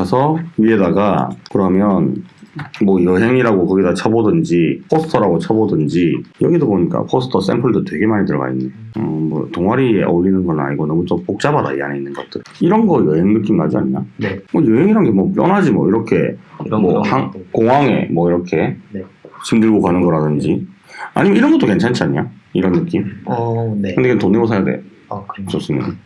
가서 위에다가 그러면 뭐 여행이라고 거기다 쳐보든지 포스터라고 쳐보든지 여기도 보니까 포스터 샘플도 되게 많이 들어가 있네. 어, 뭐 동아리에 어울리는 건 아니고 너무 좀 복잡하다 이 안에 있는 것들. 이런 거 여행 느낌 나지 않냐? 네. 뭐 여행이란 게뭐 뻔하지 뭐 이렇게 뭐 거. 항- 공항에 뭐 이렇게 네. 짐 들고 가는 거라든지 아니면 이런 것도 괜찮지 않냐? 이런 느낌. 어, 네. 근데 이건 돈 내고 사야 돼. 아, 그래요. 좋으면.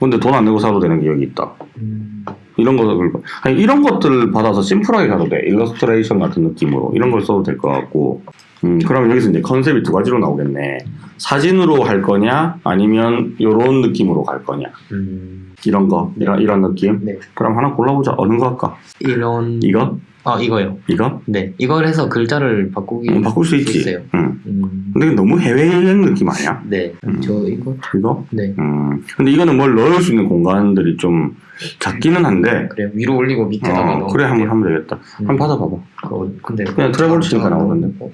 근데 돈 안 내고 써도 되는 게 여기 있다. 음, 이런 것들 아니 이런 것들 받아서 심플하게 가도 돼 일러스트레이션 같은 느낌으로 이런 걸 써도 될 것 같고 음 그럼 여기서 이제 컨셉이 두 가지로 나오겠네 사진으로 할 거냐 아니면 이런 느낌으로 갈 거냐 음, 이런 거 이런 이런 느낌 네. 그럼 하나 골라보자 어느 거 할까 이런. 이거 아, 이거요. 이거 네. 이걸 해서 글자를 바꾸기. 음, 바꿀 수 있지 있어요. 음 음, 근데 너무 해외여행 느낌 아니야 네. 음. 저 이거. 이거 네. 음 근데 이거는 뭘 넣을 수 있는 공간들이 좀 작기는 한데 그래요. 위로 올리고 밑에다가 어. 그래 한번 하면 되겠다 음. 한번 받아봐봐 그, 근데 그냥 travel 치니까 나오던데. 어?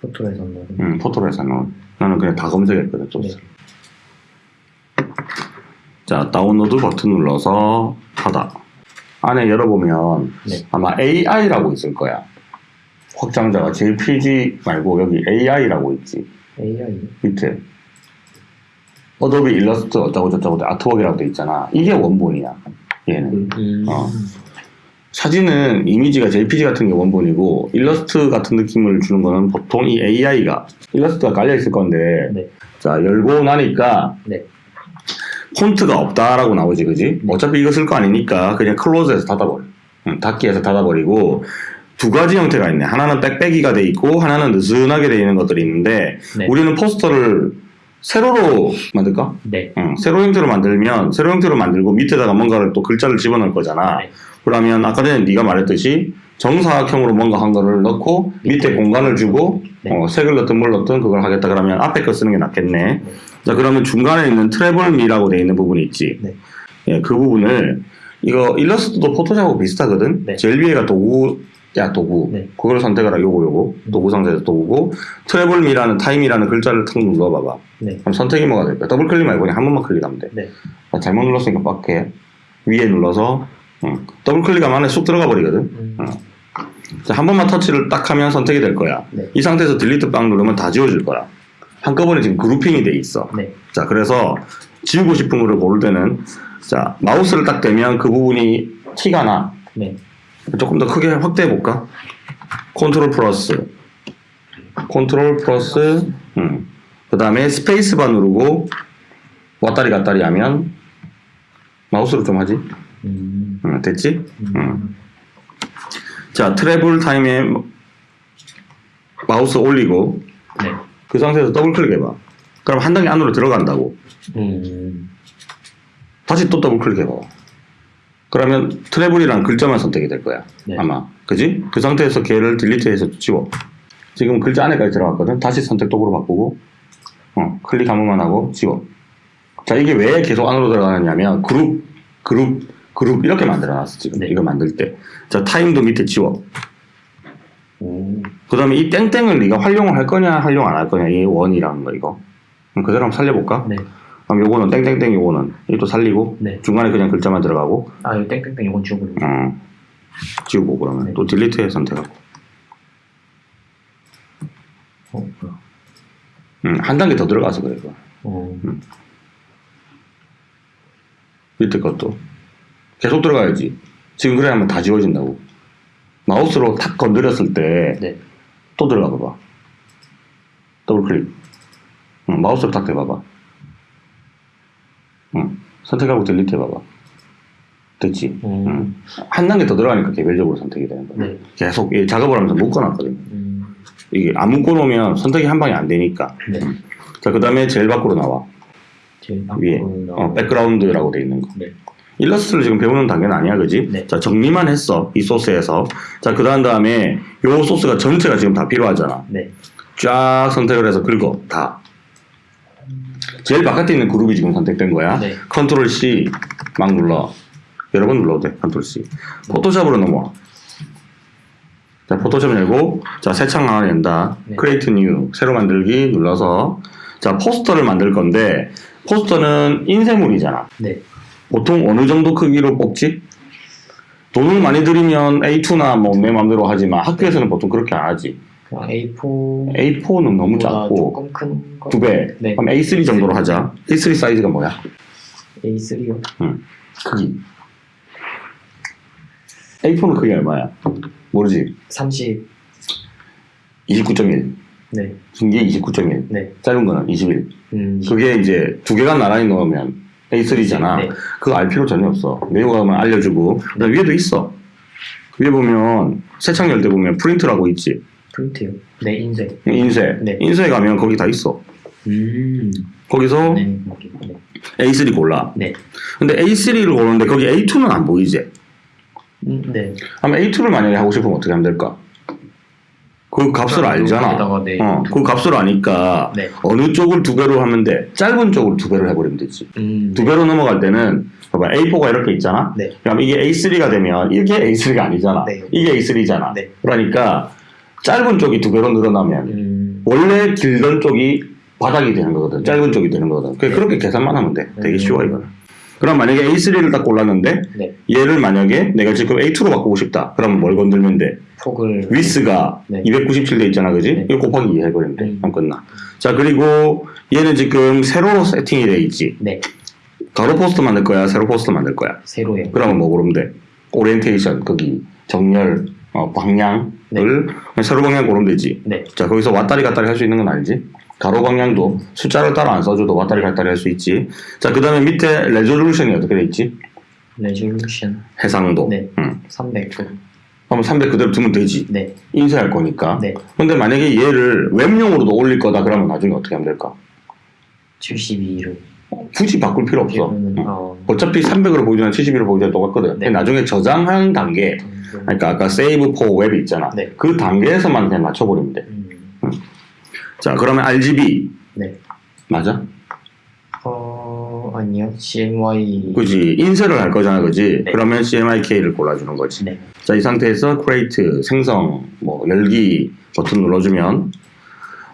photo에서 넣어. 음, photo로 해서 나온. 나는 그냥 다 검색했거든, 소스. 네. 자, 다운로드 버튼 눌러서 하다. 안에 열어보면 네. 아마 AI라고 있을 거야. 확장자가 JPG 말고 여기 AI라고 있지. AI. 밑에. 어도비 일러스트 어쩌고 저쩌고 artwork이라고 돼 있잖아. 이게 원본이야. 얘는. 음, 어. 사진은 이미지가 JPG 같은 게 원본이고 일러스트 같은 느낌을 주는 거는 보통 이 AI가 일러스트가 깔려 있을 건데 네. 자 열고 나니까 네. 폰트가 없다라고 나오지 그지? 어차피 이거 쓸 거 아니니까 그냥 close해서 닫아버려 응, 닫기해서 닫아버리고 두 가지 형태가 있네 하나는 빽빽이가 돼 있고 하나는 느슨하게 돼 있는 것들이 있는데 네. 우리는 포스터를 세로로 만들까? 네. 응, 세로 형태로 만들면 세로 형태로 만들고 밑에다가 뭔가를 또 글자를 집어넣을 거잖아. 네. 그러면 아까 전에 네가 말했듯이 정사각형으로 뭔가 한 거를 넣고 밑에 공간을 주고 네. 어, 색을 넣든 뭘 넣든 그걸 하겠다 그러면 앞에 거 쓰는 게 낫겠네. 자 그러면 중간에 있는 트래블 미라고 돼 있는 부분이 있지. 네. 예, 그 부분을 이거 일러스트도 포토샵하고 비슷하거든. 네. 제일 위에가 도구 야 도구 네. 그걸 선택하라 요거 요거 음. 도구 상자에서 도구고 travel 미라는 time이라는 글자를 탁 눌러봐봐. 네. 그럼 선택이 뭐가 될까? 더블 클릭 말고 그냥 한 번만 클릭하면 돼. 네. 아, 잘못 눌렀으니까 back해. 위에 눌러서 응. 더블 클릭하면 안에 쑥 들어가 버리거든. 음, 어. 자, 한 번만 터치를 딱 하면 선택이 될 거야. 네. 이 상태에서 delete 빵 누르면 다 지워질 거야. 한꺼번에 지금 grouping이 돼 있어. 네. 자, 그래서 지우고 싶은 거를 고를 때는 자, 마우스를 딱 대면 그 부분이 티가 나. 네. 조금 더 크게 확대해 볼까? control plus. control plus. 음. 그 다음에 스페이스바 누르고 왔다리 갔다리 하면 마우스로 좀 하지. 음, 음, 됐지? 음, 음. 자, travel time에 마우스 올리고 네. 그 상태에서 더블 클릭해봐. 그럼 한 단계 안으로 들어간다고. 음, 다시 또 더블 클릭해봐. 그러면 travel이란 글자만 선택이 될 거야. 네. 아마. 그지? 그 상태에서 걔를 delete해서 지워. 지금 글자 안에까지 들어갔거든. 다시 선택 도구로 바꾸고, 어, 클릭 한 번만 하고 지워. 자, 이게 왜 계속 안으로 들어가느냐면, 그룹, 그룹, 그룹 이렇게 만들어놨어, 지금. 네. 이거 만들 때. 자, time도 밑에 지워. 오, 그 다음에 이 땡땡을 네가 활용을 할 거냐, 활용 안 할 거냐, 이 원이라는 거, 이거. 그럼 그대로 한번 살려볼까? 네. 그럼 요거는 땡땡땡 요거는 이것도 살리고, 네. 중간에 그냥 글자만 들어가고, 아, 이 땡땡땡 이건 지워버리고. 어, 지우고 그러면 네. 또 딜리트해 선택하고. 어, 뭐야. 음, 한 단계 더 들어가서 그래, 이거. 어, 밑에 것도. 계속 들어가야지. 지금 그래 하면 다 지워진다고. 마우스로 탁 건드렸을 때또 네. 들어가 봐봐. 더블 클릭. 응, 마우스로 탁 대봐봐. 응, 선택하고 delete 해봐봐. 됐지? 음, 응. 한 단계 더 들어가니까 개별적으로 선택이 되는 거야. 네. 계속 이 작업을 하면서 묶어놨거든. 음, 이게 안 묶어놓으면 선택이 한 방에 안 되니까. 네. 자, 그 다음에 제일 밖으로 나와. 제일 위에. 어, background라고 돼 있는 거. 네. 일러스트를 지금 배우는 단계는 아니야, 그지? 네. 자, 정리만 했어. 이 소스에서. 자, 그 다음 다음에 요 소스가 전체가 지금 다 필요하잖아. 네. 쫙 선택을 해서 긁어. 다. 제일 바깥에 있는 그룹이 지금 선택된 거야. 네. control C 막 눌러. 여러 번 눌러도 돼. control C. 포토샵으로 넘어와. 자, 포토샵 열고, 자, 새 창 하나 낸다. 네. create new. 새로 만들기 눌러서, 자, 포스터를 만들 건데, 포스터는 인쇄물이잖아. 네. 보통 어느 정도 크기로 뽑지? 돈을 많이 들이면 A2나 뭐내 마음대로 하지만 학교에서는 보통 그렇게 안 하지. 그냥 A4 A4는 너무 작고 조금 큰 거. 두 배. 네. 그럼 A3 정도로 하자. A3 사이즈가 뭐야? A3요. 크기. A4는 크기 얼마야? 모르지. 30. 29.1. 네. 긴 게 29.1. 네. 짧은 거는 21. 음. 그게 이제 두 개가 나란히 넣으면 A3잖아. 네. 그거 알 필요 전혀 없어. 내용하면 알려주고. 그다음 위에도 있어. 위에 보면 세창 열 때 보면 프린트라고 있지. 프린트요. 네, 인쇄. 인쇄. 네. 인쇄 가면 거기 다 있어. 음. 거기서 네. 거기. 네. A3 골라. 네. 근데 A3를 고르는데 거기 A2는 안 보이지. 음, 네. 그럼 A2를 만약에 하고 싶으면 어떻게 하면 될까? 그 값을 알잖아. 네. 어, 그 값을 아니까 네. 어느 쪽을 두 배로 하면 돼. 짧은 쪽을 두 배로 해버리면 되지. 음. 두 배로 넘어갈 때는 봐봐 A4가 이렇게 있잖아. 네. 그럼 이게 A3가 되면 이게 A3가 아니잖아. 네. 이게 A3잖아. 네. 그러니까 짧은 쪽이 두 배로 늘어나면 음. 원래 길던 쪽이 바닥이 되는 거거든. 짧은 쪽이 되는 거거든. 그 네. 그렇게 계산만 하면 돼. 되게 음. 쉬워 이거는. 그럼 만약에 A3를 딱 골랐는데 네. 얘를 만약에 내가 지금 A2로 바꾸고 싶다. 그러면 뭘 건들면 돼? 폭을 위스가 네. 297돼 있잖아, 그지? 네. 이거 곱하기 2 해버리면 돼. 음. 그럼 끝나. 자, 그리고 얘는 지금 세로 세팅이 돼 있지. 네. 가로 포스터 만들 거야, 세로 포스터 만들 거야. 세로요. 그러면 뭐 고르면 돼? 오리엔테이션, 거기 정렬, 어, 방향을 세로 방향 고르면 되지. 네. 자, 거기서 왔다리 갔다리 할 수 있는 건 알지? 가로 방향도 숫자를 따로 안 써줘도 왔다리 갔다리 할 수 있지. 자, 그 다음에 밑에 resolution이 어떻게 돼 있지? resolution 해상도. 네. 응. 300. 그럼 300 그대로 두면 되지. 네. 인쇄할 거니까. 네. 근데 만약에 얘를 웹용으로도 올릴 거다 그러면 나중에 어떻게 하면 될까? 72를 굳이 바꿀 필요 없어. 그러면 응. 어. 어차피 300으로 보여주나 71으로 보여주나 똑같거든. 네. 나중에 저장하는 단계, 그러니까 아까 save for web 있잖아. 네. 그 단계에서만 그냥 맞춰버리면 돼. 음. 자, 그러면 RGB 네. 맞아? 어 아니요. CMY 그지 인쇄를 할 거잖아, 그지? 네. 그러면 CMYK를 골라주는 거지. 네. 자, 이 상태에서 create 생성 뭐 열기 버튼 눌러주면 이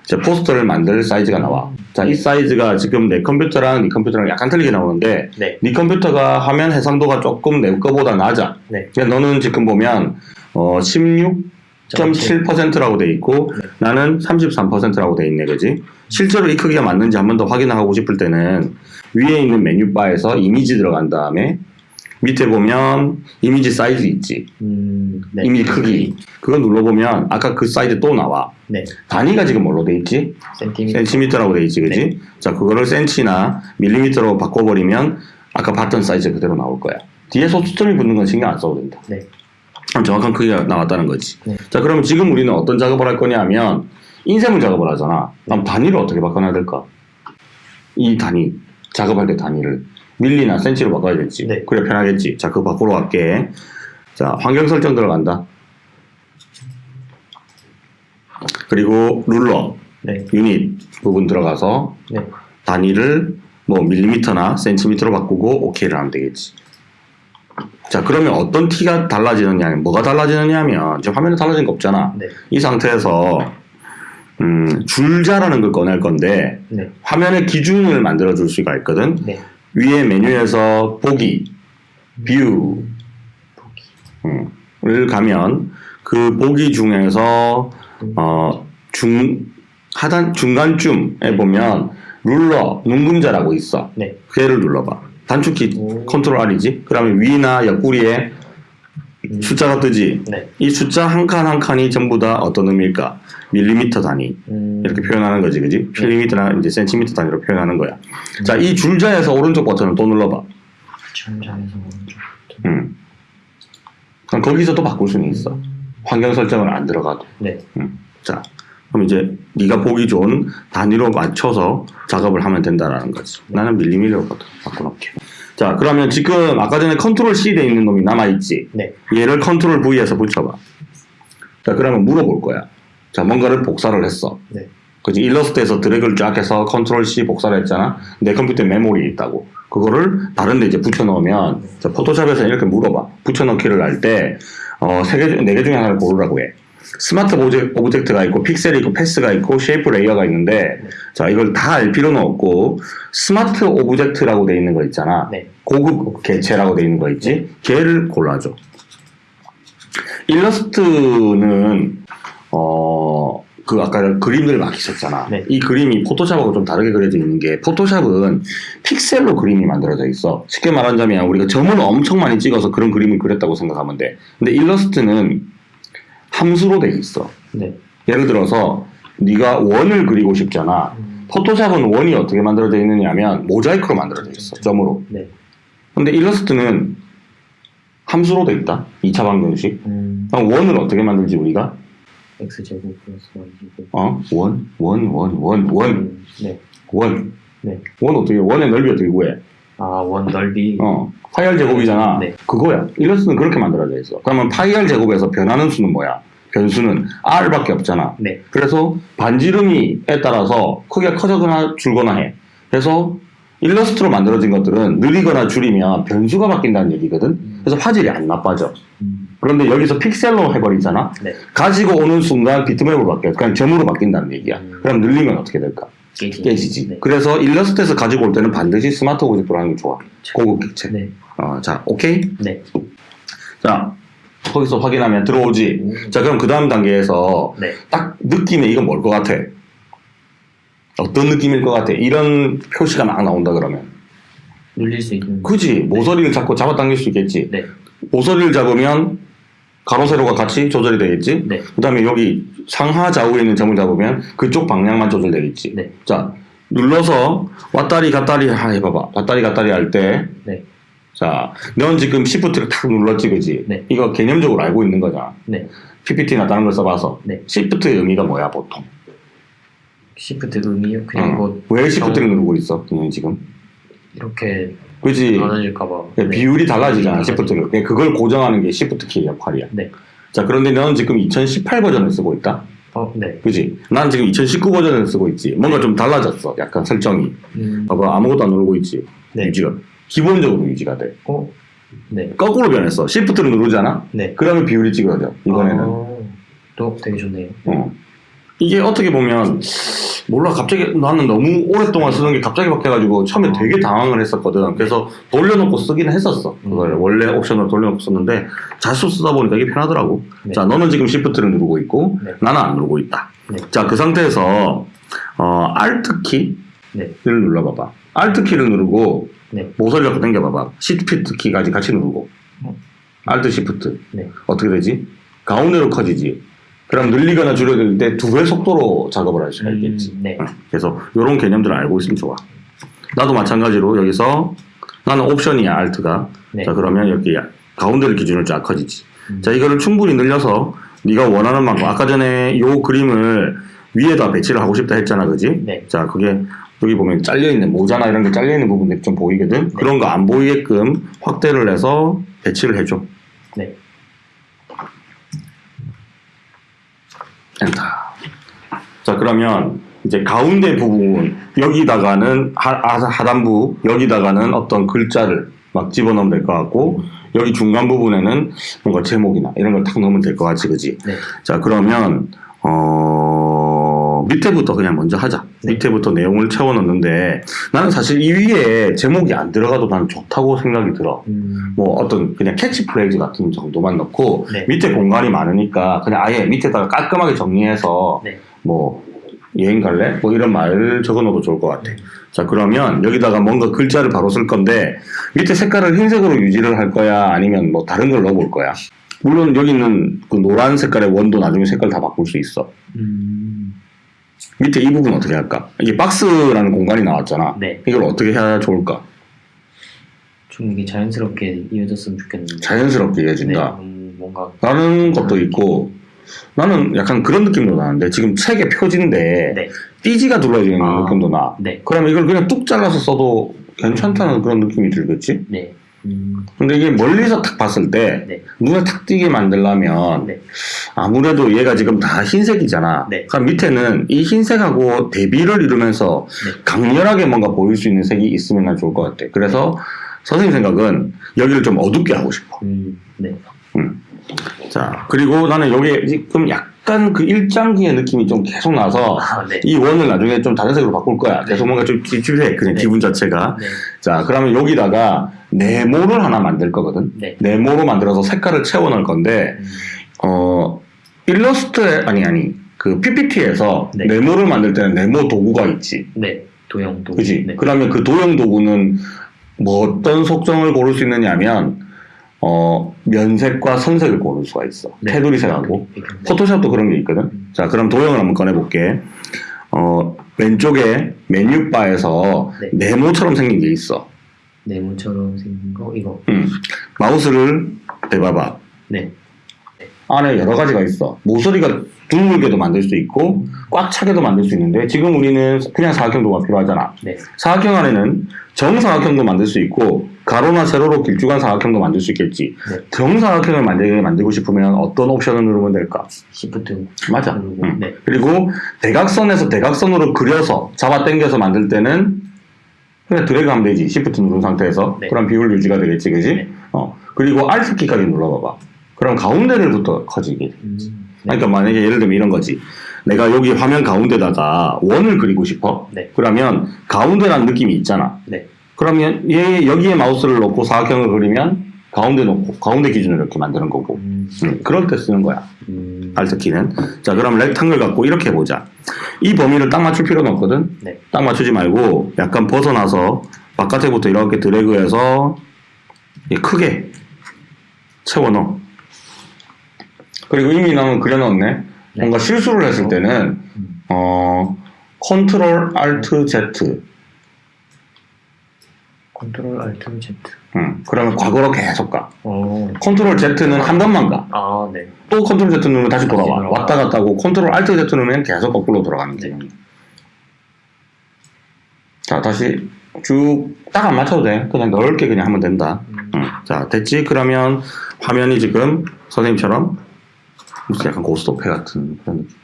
제 포스터를 만들 사이즈가 나와. 자, 이 사이즈가 지금 내 컴퓨터랑 네 컴퓨터랑 약간 틀리게 나오는데 네. 네 컴퓨터가 화면 해상도가 조금 내 거보다 낮아. 네. 근데 너는 지금 보면 어, 16.7%라고 돼 있고 네. 나는 33%라고 돼 있네, 그지? 실제로 이 크기가 맞는지 한 번 더 확인하고 싶을 때는 위에 있는 메뉴바에서 이미지 들어간 다음에 밑에 보면 이미지 사이즈 있지. 음. 네. 이미지 크기. 그거 눌러보면 아까 그 사이즈 또 나와. 네. 단위가 지금 뭘로 돼 있지? 센티미터. 센티미터라고 돼 있지, 그지? 네. 자, 그거를 센치나 밀리미터로 바꿔버리면 아까 봤던 사이즈 그대로 나올 거야. 뒤에 소수점이 붙는 건 신경 안 써도 된다. 네. 그럼 정확한 크기가 나왔다는 거지. 네. 자, 그러면 지금 우리는 어떤 작업을 할 거냐면 인쇄물 작업을 하잖아. 네. 그럼 단위를 어떻게 바꿔놔야 될까? 이 단위, 작업할 때 단위를 밀리나 센치로 바꿔야겠지. 네. 그래 편하겠지. 자, 그거 바꾸러 갈게. 자, 환경 설정 들어간다. 그리고 룰러, 네. 유닛 부분 들어가서 네. 단위를 뭐 밀리미터나 센티미터로 바꾸고 오케이를 하면 되겠지. 자 그러면 어떤 티가 달라지느냐, 뭐가 달라지느냐 하면 지금 화면에 달라진 거 없잖아. 네. 이 상태에서 음, 줄자라는 걸 꺼낼 건데 네. 화면의 기준을 만들어 줄 수가 있거든. 네. 위에 메뉴에서 보기, view. 음, 을 가면 그 보기 중에서 어, 중 하단 중간쯤에 보면 ruler 눈금자라고 있어. 네. 걔를 눌러봐. 단축키 오. 컨트롤 R이지. 그러면 위나 옆구리에 음. 숫자가 뜨지. 네. 이 숫자 한 칸 한 칸이 전부 다 어떤 의미일까? 밀리미터 단위 음. 이렇게 표현하는 거지, 그지? 밀리미터나 이제 센티미터 단위로 표현하는 거야. 자, 이 줄자에서 오른쪽 버튼을 또 눌러봐. 천장에서 오른쪽. 음. 그럼 거기서 또 바꿀 수는 있어. 환경 설정을 안 들어가도. 네. 자, 그럼 이제 네가 보기 좋은 단위로 맞춰서 작업을 하면 된다라는 거지. 나는 밀리미터로 바꿔놓게. 자, 그러면 지금 아까 전에 컨트롤 C 돼 있는 놈이 남아있지? 네. 얘를 컨트롤 V해서 붙여봐. 자, 그러면 물어볼 거야. 자, 뭔가를 복사를 했어. 네. 그지 일러스트에서 드래그를 쫙 해서 컨트롤 C 복사를 했잖아. 내 컴퓨터에 메모리 있다고. 그거를 다른 데 이제 붙여넣으면, 자, 포토샵에서 이렇게 물어봐. 붙여넣기를 할 때, 어, 세 개, 중- 네개 중에 하나를 고르라고 해. 스마트 오제- object가 있고 픽셀이 있고 path가 있고 shape layer가 있는데 자 이걸 다 알 필요는 없고 smart object라고 돼 있는 거 있잖아 네. 고급 개체라고 돼 있는 거 있지 걔를 골라줘 일러스트는 어 그 아까 그림들 막히셨잖아. 네. 이 그림이 포토샵하고 좀 다르게 그려져 있는 게 포토샵은 픽셀로 그림이 만들어져 있어. 쉽게 말하자면 우리가 점을 엄청 많이 찍어서 그런 그림을 그렸다고 생각하면 돼. 근데 일러스트는 함수로 돼 있어. 네. 예를 들어서 네가 원을 그리고 싶잖아. 음, 포토샵은 원이 어떻게 만들어져 있느냐면 모자이크로 만들어져 있어. 점으로. 네. 근데 일러스트는 함수로 돼 있다. 2차 방정식. 음, 그럼 원을 어떻게 만들지 우리가? X 제곱 플러스 y 제곱. 어? 원, 원, 원, 원, 원, 음, 네. 원. 네. 원 어떻게? 원의 넓이 어떻게 구해? 아, 원 넓이. 어, 파이 r 제곱이잖아. 네. 그거야. 일러스트는 그렇게 만들어져 있어. 그러면 파이 r 제곱에서 변하는 수는 뭐야? 변수는 r밖에 없잖아. 네. 그래서 반지름이에 따라서 크기가 커지거나 줄거나 해. 그래서 일러스트로 만들어진 것들은 늘리거나 줄이면 변수가 바뀐다는 얘기거든. 음, 그래서 화질이 안 나빠져. 음, 그런데 여기서 픽셀로 해버리잖아. 네. 가지고 오는 순간 비트맵으로 바뀌어. 그냥 점으로 바뀐다는 얘기야. 음. 그럼 늘리면 어떻게 될까? 깨지. 깨지지. 네. 그래서 일러스트에서 가지고 올 때는 반드시 smart object로 하는 게 좋아. 고급 객체. 네. 어, 자, 오케이? 네. 자, 거기서 확인하면 들어오지. 음, 자, 그럼 그 다음 단계에서 네. 딱 느낌에 이건 뭘 것 같아? 어떤 느낌일 것 같아? 이런 표시가 막 나온다 그러면. 눌릴 수 있는. 그지? 모서리를 잡고 잡아당길 수 있겠지? 네. 모서리를 잡으면 가로, 세로가 같이 조절이 되겠지? 네. 그 다음에 여기 상하 좌우에 있는 점을 잡으면 그쪽 방향만 조절되겠지? 네. 자, 눌러서 왔다리 갔다리 하 해봐봐. 왔다리 갔다리 할 때, 네. 자, 넌 지금 시프트를 탁 눌렀지, 그지? 네. 이거 개념적으로 알고 있는 거잖아. 네. PPT나 다른 걸 써봐서. 네. 시프트의 의미가 뭐야, 보통? 시프트 의미요? 그냥 어. 뭐왜 시프트를 누르고 있어, 너는 지금? 이렇게 그지? 나눠질까봐. 예, 비율이 달라지잖아, 네. 시프트를. 예, 그걸 고정하는 게 시프트 키의 역할이야. 네. 자, 그런데 너는 지금 2018 버전을 쓰고 있다? 어, 네. 그지? 난 지금 2019 버전을 쓰고 있지. 뭔가 좀 달라졌어, 약간 설정이. 음, 봐봐, 아무것도 안 누르고 있지. 네. 유지가. 기본적으로 유지가 돼. 어, 네. 거꾸로 변했어. 시프트를 누르잖아? 네. 그러면 비율이 찍어져, 이번에는. 아, 또 되게 좋네요. 어. 이게 어떻게 보면 몰라 갑자기 나는 너무 오랫동안 쓰던 게 갑자기 바뀌어가지고 처음에 되게 당황을 했었거든. 그래서 돌려놓고 쓰기는 했었어. 그걸 음. 원래 옵션을 돌려놓고 썼는데 자수 쓰다 보니까 이게 편하더라고. 네. 자, 너는 지금 시프트를 누르고 있고 네. 나는 안 누르고 있다. 네. 자, 그 상태에서 어, Alt 키를 네. 눌러봐봐. Alt 키를 누르고 네. 모서리 갖고 당겨봐봐. Shift 키까지 같이 누르고. 어. Alt Shift. 네. 어떻게 되지? 가운데로 커지지. 그럼 늘리거나 줄여들 때두배 속도로 작업을 할 수가 있겠지. 음, 네. 응. 그래서 이런 개념들을 알고 있으면 좋아. 나도 마찬가지로 여기서 나는 옵션이야 알트가. 네. 자 그러면 여기 가운데를 기준으로 쫙 커지지. 음. 자 이거를 충분히 늘려서 네가 원하는 만큼 아까 전에 요 그림을 위에다 배치를 하고 싶다 했잖아, 그지? 네. 자 그게 여기 보면 잘려 있는 모자나 이런 게 잘려 있는 부분들이 좀 보이거든. 그런 거 안 보이게끔 확대를 해서 배치를 해줘. 네. 엔터. 자 그러면 이제 가운데 부분 여기다가는 하, 하- 하단부 여기다가는 어떤 글자를 막 집어넣으면 될 것 같고 여기 중간 부분에는 뭔가 제목이나 이런 걸 탁 넣으면 될 것 같지 그지? 네. 자 그러면 어 밑에부터 그냥 먼저 하자. 네. 밑에부터 내용을 채워 넣는데 나는 사실 이 위에 제목이 안 들어가도 난 좋다고 생각이 들어. 음, 뭐 어떤 그냥 캐치프레이즈 같은 정도만 넣고 네. 밑에 공간이 많으니까 그냥 아예 밑에다가 깔끔하게 정리해서 네. 뭐 여행 갈래? 뭐 이런 말 적어놓어도 좋을 것 같아. 자 그러면 여기다가 뭔가 글자를 바로 쓸 건데 밑에 색깔을 흰색으로 유지를 할 거야 아니면 뭐 다른 걸 넣어볼 거야. 물론 여기 있는 그 노란 색깔의 원도 나중에 색깔 다 바꿀 수 있어. 음, 밑에 이 부분 어떻게 할까? 이게 박스라는 공간이 나왔잖아. 네. 이걸 어떻게 해야 좋을까? 좀 이게 자연스럽게 이어졌으면 좋겠는데. 자연스럽게 네. 이어진다. 음, 뭔가. 다른 것도 있고 나는 약간 그런 느낌도 나는데 지금 책의 표지인데 네. 띠지가 둘러져 있는 아. 느낌도 나. 네. 그러면 이걸 그냥 뚝 잘라서 써도 괜찮다는 그런 느낌이 들겠지? 네. 음, 근데 이게 멀리서 딱 봤을 때 네. 눈에 탁 띄게 만들려면 네. 아무래도 얘가 지금 다 흰색이잖아. 네. 그럼 밑에는 이 흰색하고 대비를 이루면서 네. 강렬하게 뭔가 보일 수 있는 색이 있으면 난 좋을 것 같아. 그래서 선생님 생각은 여기를 좀 어둡게 하고 싶어. 음, 네. 자, 그리고 나는 여기에 지금 약간 그 일장기의 느낌이 좀 계속 나서 아, 네. 이 원을 나중에 좀 다른 색으로 바꿀 거야. 네. 계속 뭔가 좀 찝찝해. 그냥 네. 기분 자체가. 네. 자, 그러면 여기다가 네모를 하나 만들 거거든. 네. 네모로 만들어서 색깔을 채워 넣을 건데, 음, 어, 일러스트에, 아니, 아니, 그 PPT에서 네. 네모를 만들 때는 네모 도구가 있지. 네. 도형 도구. 그지? 네. 그러면 그 도형 도구는 뭐 어떤 속성을 고를 수 있느냐면, 어, 면색과 선색을 고를 수가 있어. 네. 테두리색하고. 네. 포토샵도 그런 게 있거든. 음. 자, 그럼 도형을 한번 꺼내볼게. 어, 왼쪽에 메뉴바에서 네. 네모처럼 생긴 게 있어. 네모처럼 생긴 거 이거. 음. 마우스를 대봐봐. 네. 안에 여러 가지가 있어. 모서리가 둥글게도 만들 수 있고, 꽉 차게도 만들 수 있는데, 지금 우리는 그냥 사각형 도구가 필요하잖아. 네. 사각형 안에는 정사각형도 만들 수 있고, 가로나 세로로 길쭉한 사각형도 만들 수 있겠지. 네. 정사각형을 만들게 만들고 싶으면 어떤 옵션을 누르면 될까? 시프트. 맞아. 누르고. 음. 네. 그리고 대각선에서 대각선으로 그려서 잡아 당겨서 만들 때는 그냥 드래그 하면 되지. 시프트 누른 상태에서. 네. 그럼 비율 유지가 되겠지. 그지? 네. 어. 그리고 Alt 키까지 눌러봐봐. 그럼 가운데를부터 커지게 돼. 음, 네. 그러니까 만약에 예를 들면 이런 거지. 내가 여기 화면 가운데다가 원을 그리고 싶어. 네. 그러면 가운데라는 느낌이 있잖아. 네. 그러면 얘 여기에 마우스를 놓고 사각형을 그리면 가운데 놓고 가운데 기준으로 이렇게 만드는 거고. 음, 음, 그럴 때 쓰는 거야. 음, Alt 키는. 자, 그럼 rectangle 갖고 이렇게 보자. 이 범위를 딱 맞출 필요는 없거든. 네. 딱 맞추지 말고 약간 벗어나서 바깥에부터 이렇게 드래그해서 이 크게 채워 넣어. 그리고 이미 나는 그려놨네. 뭔가 실수를 했을 때는 음, 어 컨트롤 Alt Z. 컨트롤 Alt Z. 음, 그러면 과거로 계속 가. 어. 컨트롤 Z는 한 번만 가. 아, 네. 또 컨트롤 Z 누르면 다시 다시 돌아와. 돌아와. 왔다 갔다 하고 컨트롤 Alt Z 누르면 계속 거꾸로 돌아가는 네. 기능. 자, 다시 쭉 딱 안 맞춰도 돼. 그냥 넓게 그냥 하면 된다. 음, 응. 자, 됐지? 그러면 화면이 지금 선생님처럼 무슨 약간 고스톱 패 같은 그런 느낌.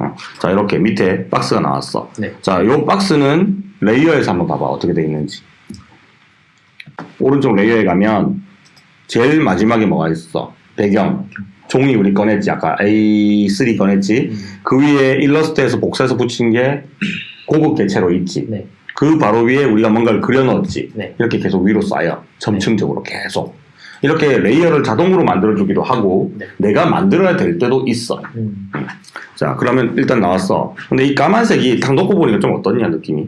어. 자, 이렇게 밑에 박스가 나왔어. 네. 자, 요 박스는 layer에서 한번 봐봐. 어떻게 돼 있는지. 오른쪽 layer에 가면 제일 마지막에 뭐가 있어? 배경. 종이 우리 꺼냈지. 아까 A3 꺼냈지. 음, 그 위에 일러스트에서 복사해서 붙인 게 고급 개체로 있지. 네. 그 바로 위에 우리가 뭔가를 그려넣었지. 네. 이렇게 계속 위로 쌓여. 점층적으로 계속. 이렇게 레이어를 자동으로 만들어주기도 하고, 네. 내가 만들어야 될 때도 있어. 음, 자, 그러면 일단 나왔어. 근데 이 까만색이 딱 놓고 보니까 좀 어떻냐, 느낌이?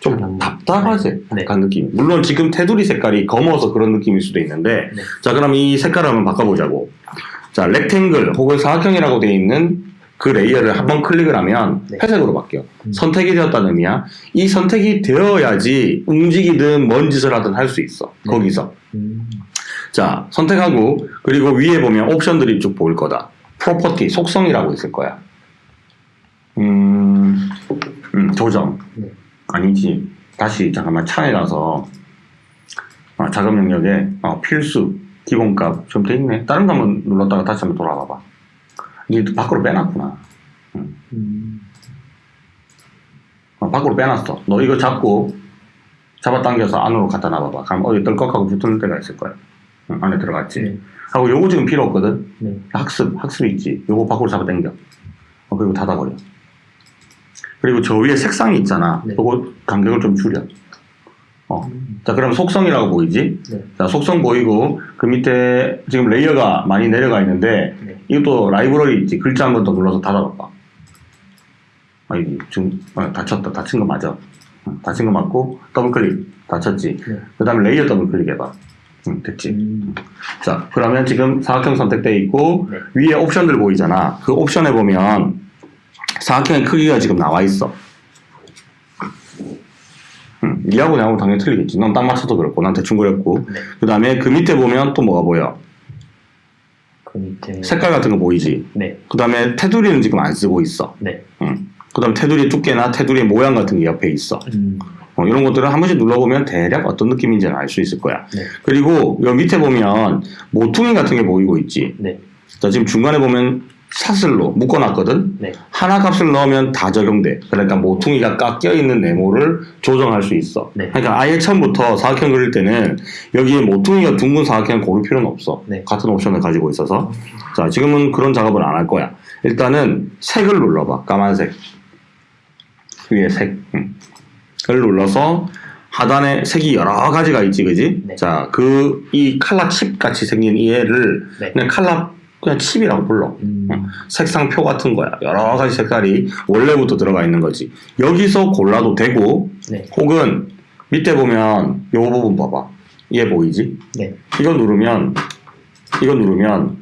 좀 음, 답답하지? 네. 약간 느낌. 물론 지금 테두리 색깔이 검어서 그런 느낌일 수도 있는데, 네. 자, 그럼 이 색깔을 한번 바꿔보자고. 자, rectangle 혹은 사각형이라고 되어 있는 그 레이어를 한번 클릭을 하면 네. 회색으로 바뀌어. 음. 선택이 되었다는 의미야. 이 선택이 되어야지 움직이든 뭔 짓을 하든 할 수 있어. 네. 거기서. 음, 자, 선택하고, 그리고 위에 보면 옵션들이 쭉 보일 거다. property, 속성이라고 있을 거야. 음, 음, 조정. 네. 아니지. 다시, 잠깐만, 창에 가서, 아, 작업 영역에, 어, 필수, 기본값, 좀 돼 있네. 다른 거 한번 눌렀다가 다시 한번 돌아가 봐. 이게 밖으로 빼놨구나. 음, 어, 밖으로 빼놨어. 너 이거 잡고, 잡아당겨서 안으로 갖다 놔봐봐. 그럼 어디 떨컥하고 붙을 때가 있을 거야. 응, 안에 들어갔지. 네. 하고 요거 지금 필요 없거든. 네. 학습, 학습 있지. 요거 밖으로 잡아당겨. 어, 그리고 닫아버려. 그리고 저 위에 색상이 있잖아. 네. 요거 간격을 좀 줄여. 어. 음, 자, 그럼 속성이라고 보이지? 네. 자, 속성 보이고, 그 밑에 지금 레이어가 많이 내려가 있는데, 네. 이것도 라이브러리 있지. 글자 한 번 더 눌러서 닫아봐봐. 아, 이게 지금, 아, 닫혔다. 닫힌 거 맞아. 응, 닫힌 거 맞고, 더블 클릭. 닫혔지. 네. 그 다음에 레이어 더블 클릭 해봐. 응, 됐지. 음, 자, 그러면 지금 사각형 선택돼 있고 네. 위에 옵션들 보이잖아. 그 옵션에 보면 사각형의 크기가 지금 나와 있어. 음, 니하고 나하고 당연히 틀리겠지. 넌 딱 맞춰도 그렇고, 난 대충 그렸고. 네. 그 다음에 그 밑에 보면 또 뭐가 보여? 그 밑에. 색깔 같은 거 보이지? 네. 그 다음에 테두리는 지금 안 쓰고 있어. 네. 음. 그 다음에 테두리 두께나 테두리의 모양 같은 게 옆에 있어. 음, 어, 이런 것들은 한 번씩 눌러보면 대략 어떤 느낌인지는 알 수 있을 거야. 네. 그리고 여 밑에 보면 모퉁이 같은 게 보이고 있지. 네. 자, 지금 중간에 보면 사슬로 묶어놨거든? 네. 하나 값을 넣으면 다 적용돼. 그러니까 모퉁이가 깎여 있는 네모를 조정할 수 있어. 네. 그러니까 아예 처음부터 사각형 그릴 때는 여기에 모퉁이가 둥근 사각형을 고를 필요는 없어. 네. 같은 옵션을 가지고 있어서. 자, 지금은 그런 작업을 안 할 거야. 일단은 색을 눌러봐. 까만색. 위에 색. 응. 을 눌러서 하단에 색이 여러 가지가 있지, 그지? 네. 자, 그, 이 칼라 칩 같이 생긴 이 애를 네. 그냥 칼라, 그냥 칩이라고 불러. 음. 응. 색상표 같은 거야. 여러 가지 색깔이 원래부터 들어가 있는 거지. 여기서 골라도 되고, 네. 혹은 밑에 보면 요 부분 봐봐. 얘 보이지? 네. 이거 누르면 이거 누르면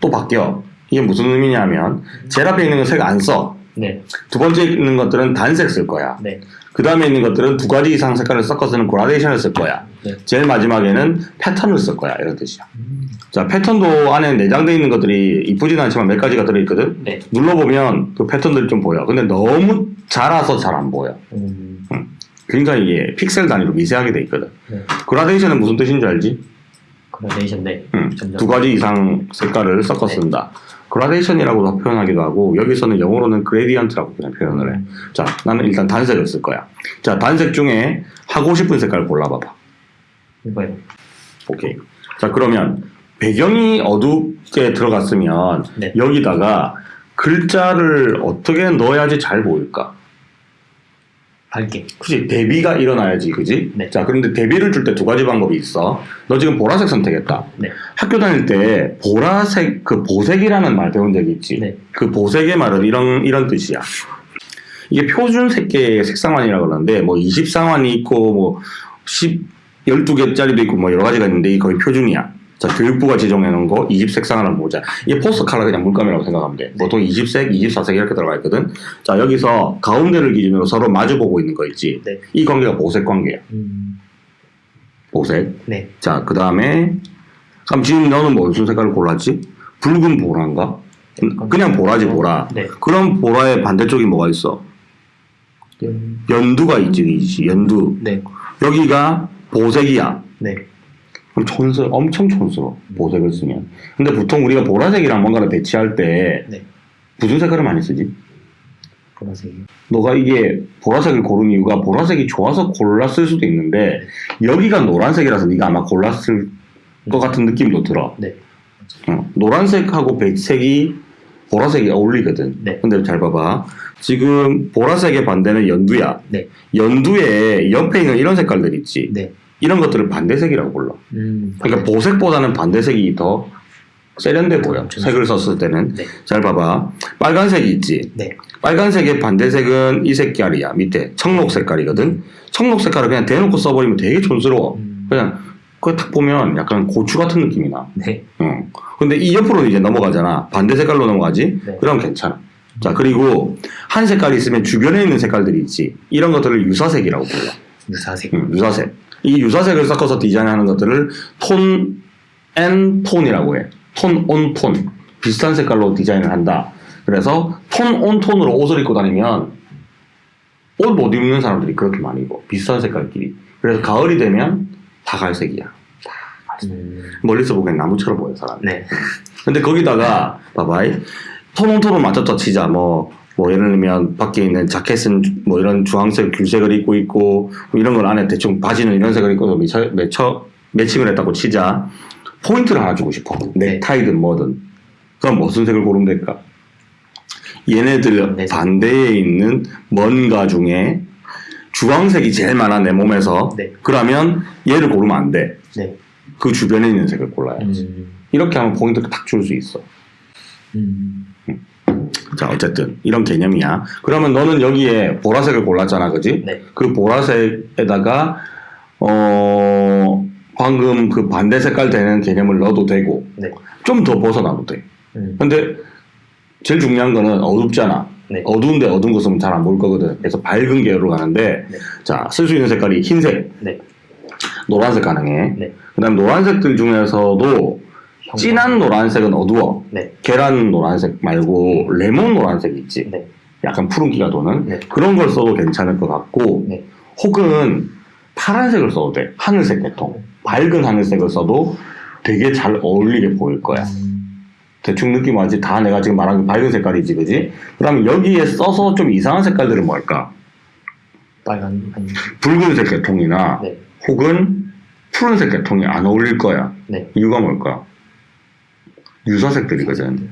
또 바뀌어. 이게 무슨 의미냐면 제일 앞에 있는 건 색 안 써. 네. 두 번째 있는 것들은 단색 쓸 거야. 네. 그 다음에 있는 것들은 두 가지 이상 색깔을 섞어서는 그라데이션을 쓸 거야. 네. 제일 마지막에는 패턴을 쓸 거야. 이런 뜻이야. 음. 자, 패턴도 안에 내장되어 있는 것들이 이쁘진 않지만 몇 가지가 들어있거든. 네. 눌러보면 그 패턴들이 좀 보여. 근데 너무 자라서 잘 안 보여. 음. 굉장히 이게 픽셀 단위로 미세하게 돼 있거든. 네. 그라데이션은 무슨 뜻인지 알지? 그라데이션 네. 두 가지 이상 색깔을 섞어 네. 쓴다. 그라데이션이라고도 표현하기도 하고 여기서는 영어로는 gradient라고 그냥 표현을 해. 음. 자, 나는 일단 단색을 쓸 거야. 자, 단색 중에 하고 싶은 색깔 골라봐봐. 이거요. 오케이. 자, 그러면 배경이 어둡게 들어갔으면 네. 여기다가 글자를 어떻게 넣어야지 잘 보일까? 밝게. 그지 대비가 일어나야지 그지 네. 자 그런데 대비를 줄 때 두 가지 방법이 있어 너 지금 보라색 선택했다 네. 학교 다닐 때 보라색 그 보색이라는 말 배운 적이 있지 네. 그 보색의 말은 이런 이런 뜻이야 이게 표준 색계의 색상환이라고 그러는데 뭐 20상환이 있고 뭐 10, 12개짜리도 있고 뭐 여러 가지가 있는데 거의 표준이야 자 교육부가 지정해 놓은 거 20색상을 보자 이게 포스터 컬러 그냥 물감이라고 생각하면 돼 보통 20색, 24색 이렇게 들어가 있거든 자 여기서 가운데를 기준으로 서로 마주 보고 있는 거 있지 네. 이 관계가 보색 관계야 음. 보색 네. 자 그 다음에 그럼 지금 너는 뭐 무슨 색깔을 골랐지? 붉은 보라인가? 그냥 보라지 보라 네. 그럼 보라의 반대쪽이 뭐가 있어? 음. 연두가 있지 있지, 연두 네. 여기가 보색이야 네. 그럼 촌스 엄청 촌스러워 보색을 쓰면 근데 보통 우리가 보라색이랑 뭔가를 배치할 때 네. 무슨 색깔을 많이 쓰지? 보라색이요. 너가 이게 보라색을 고른 이유가 보라색이 좋아서 골랐을 수도 있는데 여기가 노란색이라서 네가 아마 골랐을 것 같은 느낌도 들어 네. 어, 노란색하고 백색이 보라색이 어울리거든 네. 근데 잘 봐봐 지금 보라색의 반대는 연두야 네. 연두에 옆에 있는 이런 색깔들 있지 네. 이런 것들을 반대색이라고 불러 음. 그러니까 보색보다는 반대색이 더 세련돼 보여. 엄청 색을 썼을 때는. 네. 잘 봐봐. 빨간색이 있지. 네. 빨간색의 반대색은 이 색깔이야. 밑에 청록 색깔이거든. 청록 색깔을 그냥 대놓고 써버리면 되게 촌스러워. 음. 그냥 그거 딱 보면 약간 고추 같은 느낌이 나. 네. 어. 근데 이 옆으로 이제 넘어가잖아. 반대 색깔로 넘어가지. 네. 그럼 괜찮아. 자 그리고 한 색깔이 있으면 주변에 있는 색깔들이 있지. 이런 것들을 유사색이라고 불러. 유사색. 음, 유사색. 이 유사색을 섞어서 디자인하는 것들을 tone and tone이라고 해. tone on tone. 비슷한 색깔로 디자인을 한다. 그래서 tone on tone으로 옷을 입고 다니면 옷 못 입는 사람들이 그렇게 많이 입어. 비슷한 색깔끼리. 그래서 가을이 되면 다 갈색이야. 음. 멀리서 보기엔 나무처럼 보여, 사람. 네. 근데 거기다가 봐봐이 tone on tone을 맞췄다 치자 뭐, 뭐 예를 들면 밖에 있는 자켓은 뭐 이런 주황색 귤색을 입고 있고 뭐 이런 걸 안에 대충 바지는 이런 색을 입고 매쳐, 매쳐, 매칭을 했다고 치자 포인트를 하나 주고 싶어 네. 넥타이든 뭐든 그럼 무슨 색을 고르면 될까 얘네들 네. 반대에 있는 뭔가 중에 주황색이 제일 많아 내 몸에서 네. 그러면 얘를 고르면 안돼 네. 그 주변에 있는 색을 골라야지 음. 이렇게 하면 포인트를 딱줄수 있어. 음. 자, 어쨌든 이런 개념이야. 그러면 너는 여기에 보라색을 골랐잖아, 그지? 네. 그 보라색에다가 어 방금 그 반대 색깔 되는 개념을 넣어도 되고 네. 좀 더 벗어나도 돼. 음. 근데 제일 중요한 거는 어둡잖아. 네. 어두운데 어두운 거 쓰면 잘안 보일 거거든. 그래서 밝은 계열로 가는데 네. 자, 쓸 수 있는 색깔이 흰색, 네. 노란색 가능해. 네. 그다음 노란색들 중에서도 진한 노란색은 어두워. 네. 계란 노란색 말고 레몬 노란색 있지. 네. 약간 푸른기가 도는 네. 그런 걸 써도 괜찮을 것 같고 네. 혹은 파란색을 써도 돼. 하늘색 계통. 밝은 하늘색을 써도 되게 잘 어울리게 보일 거야. 음. 대충 느낌 와지? 다 내가 지금 말한 게 밝은 색깔이지, 그지? 그러면 여기에 써서 좀 이상한 색깔들은 뭘까? 빨간 아니. 붉은색 계통이나 네. 혹은 푸른색 계통이 안 어울릴 거야. 네. 이유가 뭘까? 유사색들이거든.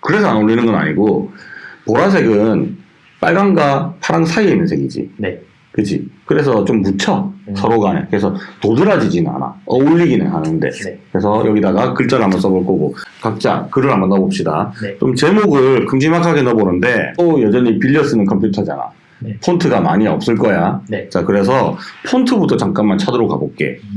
그래서 안 어울리는 건 아니고 보라색은 빨강과 파랑 사이에 있는 색이지. 네. 그치? 그래서 좀 묻혀 음. 서로 간에. 그래서 도드라지지는 않아. 어울리기는 하는데. 네. 그래서 여기다가 글자를 한번 써볼 거고 각자 글을 한번 넣어봅시다. 네. 좀 제목을 큼지막하게 넣어보는데 또 여전히 빌려 쓰는 컴퓨터잖아. 네. 폰트가 많이 없을 거야. 네. 자, 그래서 폰트부터 잠깐만 찾으러 가볼게. 음.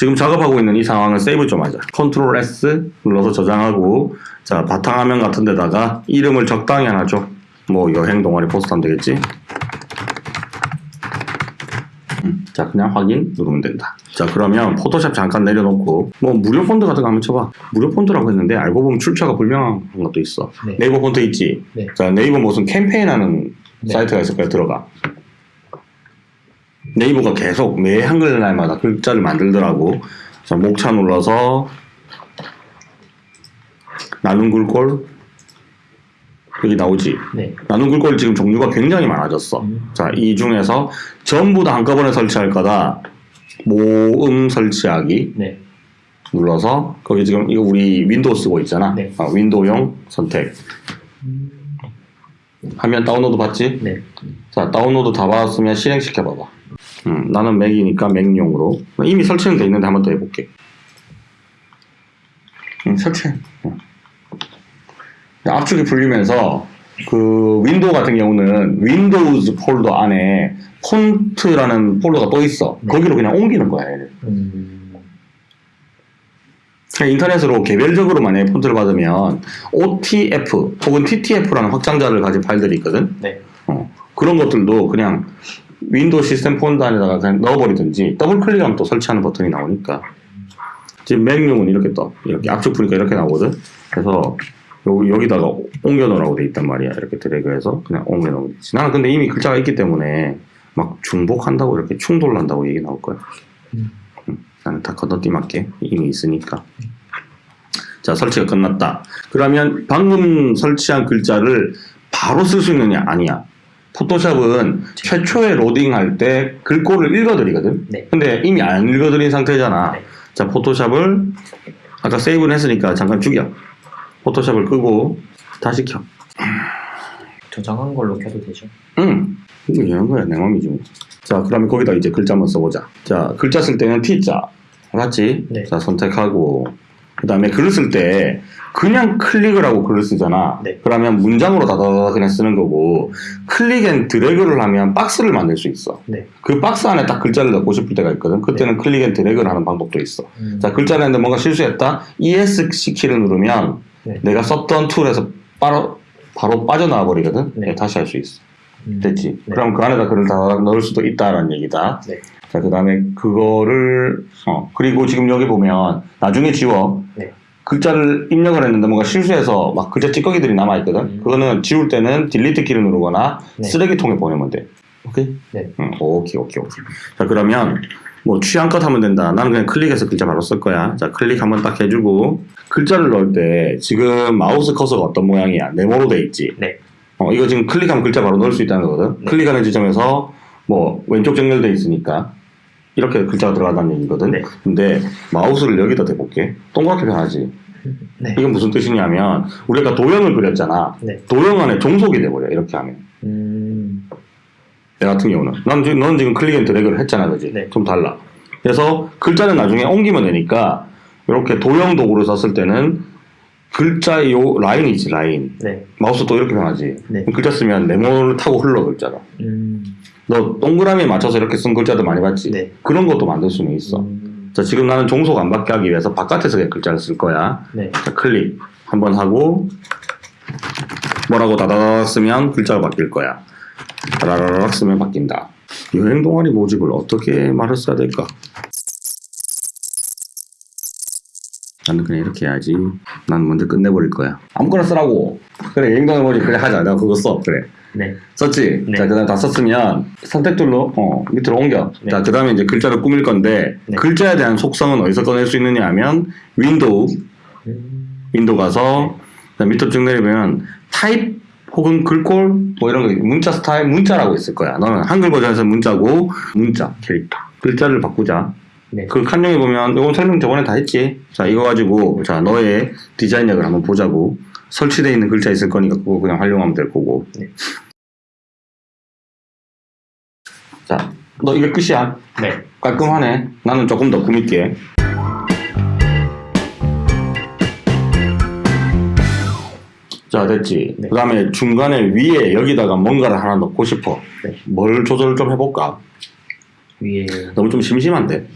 지금 작업하고 있는 이 상황을 세이브 좀 하자. control S 눌러서 저장하고, 자, 바탕화면 같은 데다가 이름을 적당히 하나 줘. 뭐, 여행 동아리 포스터 하면 되겠지? 음, 자, 그냥 확인 누르면 된다. 자, 그러면 포토샵 잠깐 내려놓고, 뭐, 무료 폰트 같은 거 한번 쳐봐. 무료 폰트라고 했는데, 알고 보면 출처가 불명한 것도 있어. 네. 네이버 폰트 있지? 네. 자, 네이버 무슨 캠페인 하는 네. 사이트가 있을 거야, 들어가. 네이버가 계속 매 한글날마다 글자를 만들더라고. 자, 목차 눌러서 나눔 글꼴 여기 나오지. 네. 나눔 글꼴 지금 종류가 굉장히 많아졌어. 음. 자, 이 중에서 전부 다 한꺼번에 설치할 거다. 모음 설치하기 네. 눌러서 거기 지금 이거 우리 윈도우 쓰고 있잖아. 네. 어, 윈도우용 선택. 하면 다운로드 받지? 네. 자, 다운로드 다 받았으면 실행시켜 봐봐. 음, 나는 맥이니까 맥용으로. 이미 설치는 돼 있는데 한번 더 해볼게. 음, 설치해. 어. 압축이 풀리면서 그 윈도우 같은 경우는 윈도우즈 폴더 안에 폰트라는 폴더가 또 있어. 네. 거기로 그냥 옮기는 거야. 얘를. 음. 인터넷으로 개별적으로 만약에 폰트를 받으면 OTF 혹은 TTF라는 확장자를 가진 파일들이 있거든. 네. 어, 그런 것들도 그냥 윈도우 시스템 폰트 안에다가 그냥 넣어버리든지 더블 클릭하면 또 설치하는 버튼이 나오니까. 지금 맥용은 이렇게 떠 이렇게 압축 푸니까 이렇게 나오거든. 그래서 여기, 여기다가 옮겨 놓으라고 돼 있단 말이야. 이렇게 드래그해서 그냥 옮겨 놓으면 되지. 나는 근데 이미 글자가 있기 때문에 막 중복한다고 이렇게 충돌난다고 얘기 나올 거야. 나는 다 건너뛰할게 이미 있으니까. 자 설치가 끝났다. 그러면 방금 설치한 글자를 바로 쓸 수 있느냐? 아니야 포토샵은 최초에 로딩할 때 글꼴을 읽어드리거든 네. 근데 이미 안 읽어드린 상태잖아 네. 자 포토샵을 아까 세이브는 했으니까 잠깐 죽여 포토샵을 끄고 다시 켜 저장한 걸로 켜도 되죠? 응. 이거 이런 거야, 내 맘이지. 뭐. 자, 그러면 거기다 이제 글자 한번 써보자. 자, 글자 쓸 때는 T자. 맞지? 네. 자, 선택하고. 그 다음에 글을 쓸 때 그냥 클릭을 하고 글을 쓰잖아. 네. 그러면 문장으로 다다다 그냥 쓰는 거고, click and drag를 하면 박스를 만들 수 있어. 네. 그 박스 안에 딱 글자를 넣고 싶을 때가 있거든. 그때는 click and drag를 하는 방법도 있어. 음. 자, 글자를 했는데 뭔가 실수했다? ESC 키를 누르면 네. 내가 썼던 툴에서 바로, 바로 빠져나와 버리거든. 네. 다시 할 수 있어. 음. 됐지. 네. 그럼 그 안에다 글을 다 넣을 수도 있다라는 얘기다. 네. 자, 그 다음에 그거를, 어, 그리고 지금 여기 보면 나중에 지워. 네. 글자를 입력을 했는데 뭔가 실수해서 막 글자 찌꺼기들이 남아있거든. 음. 그거는 지울 때는 딜리트 키를 누르거나 네. 쓰레기통에 보내면 돼. 오케이? 네. 응, 오케이, 오케이, 오케이. 자, 그러면 뭐 취향껏 하면 된다. 나는 그냥 클릭해서 글자 바로 쓸 거야. 자, 클릭 한번 딱 해주고 글자를 넣을 때 지금 마우스 커서가 어떤 모양이야? 네모로 돼 있지. 네. 어, 이거 지금 클릭하면 글자 바로 넣을 수 있다는 거거든. 네. 클릭하는 지점에서 뭐 왼쪽 정렬돼 있으니까 이렇게 글자가 들어간다는 얘기거든. 네. 근데 마우스를 여기다 대볼게. 동그랗게 변하지. 네. 이건 무슨 뜻이냐면 우리가 도형을 그렸잖아. 네. 도형 안에 종속이 돼버려. 이렇게 하면. 음. 내 같은 경우는. 난 지금, 넌 지금 click and drag를 했잖아. 그지? 네. 좀 달라. 그래서 글자는 나중에 옮기면 되니까 이렇게 도형 도구를 썼을 때는 글자의 요 라인이 있지, 라인. 네. 마우스 또 이렇게 변하지. 네. 글자 쓰면 네모를 타고 흘러 글자가. 음. 너 동그라미에 맞춰서 이렇게 쓴 글자도 많이 봤지? 네. 그런 것도 만들 수는 있어. 음. 자, 지금 나는 종속 안 받게 하기 위해서 바깥에서 글자를 쓸 거야. 네. 자, 클릭 한번 하고 뭐라고 다다닥 쓰면 글자가 바뀔 거야. 다다닥 쓰면 바뀐다. 여행 동아리 모집을 어떻게 말을 써야 될까? 나는 그냥 이렇게 해야지. 난 먼저 끝내버릴 거야. 아무거나 쓰라고. 그래, 여행 동아리 모집 그래 하자. 내가 그거 써. 그래. 네. 썼지? 네. 자, 그 다음에 다 썼으면 선택툴로 어, 밑으로 옮겨. 네. 자, 그 다음에 이제 글자를 꾸밀 건데 네. 글자에 대한 속성은 어디서 꺼낼 수 있느냐 하면 window, 음. window 가서 자, 밑으로 쭉 내리면 타입 혹은 글꼴 뭐 이런 거 문자 스타일 문자라고 있을 거야. 너는 한글 버전에서 문자고 문자 캐릭터 글자를 바꾸자. 네. 그 칸용에 보면 이건 설명 저번에 다 했지. 자 이거 가지고 자 너의 디자인력을 한번 보자고. 설치되어 있는 글자 있을 거니까 그거 그냥 활용하면 될 거고. 네. 자, 너 이게 끝이야. 네. 깔끔하네. 나는 조금 더 꾸밀게. 자, 됐지. 네. 그 다음에 중간에 위에 여기다가 뭔가를 하나 넣고 싶어. 네. 뭘 조절 좀 해볼까? 위에 너무 좀 심심한데?